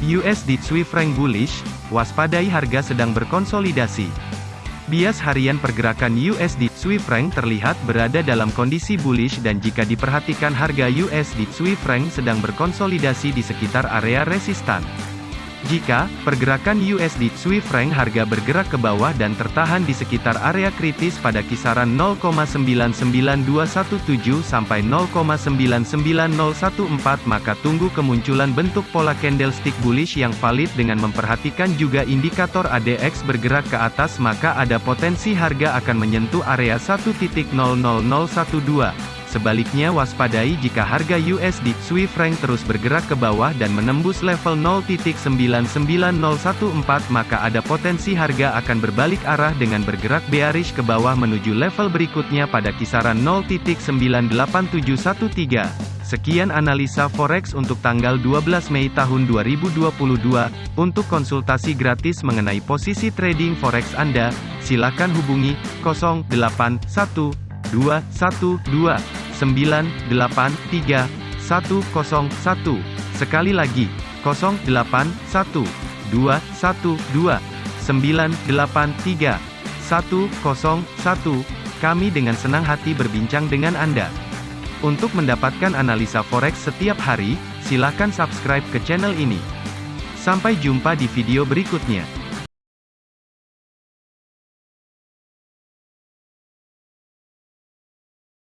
USD Swiss franc bullish, waspadai harga sedang berkonsolidasi. Bias harian pergerakan USD Swiss franc terlihat berada dalam kondisi bullish dan jika diperhatikan harga USD Swiss franc sedang berkonsolidasi di sekitar area resistan. Jika pergerakan USD Swiss franc harga bergerak ke bawah dan tertahan di sekitar area kritis pada kisaran 0,99217 sampai 0,99014 maka tunggu kemunculan bentuk pola candlestick bullish yang valid dengan memperhatikan juga indikator ADX bergerak ke atas maka ada potensi harga akan menyentuh area 1.00012 Sebaliknya waspadai jika harga USD Swiss franc terus bergerak ke bawah dan menembus level 0.99014 maka ada potensi harga akan berbalik arah dengan bergerak bearish ke bawah menuju level berikutnya pada kisaran 0.98713. Sekian analisa forex untuk tanggal 12 Mei tahun 2022. Untuk konsultasi gratis mengenai posisi trading forex Anda, silakan hubungi 081212 983 101. Sekali lagi, 081 212 983 101. Kami dengan senang hati berbincang dengan Anda. Untuk mendapatkan analisa forex setiap hari, silakan subscribe ke channel ini. Sampai jumpa di video berikutnya.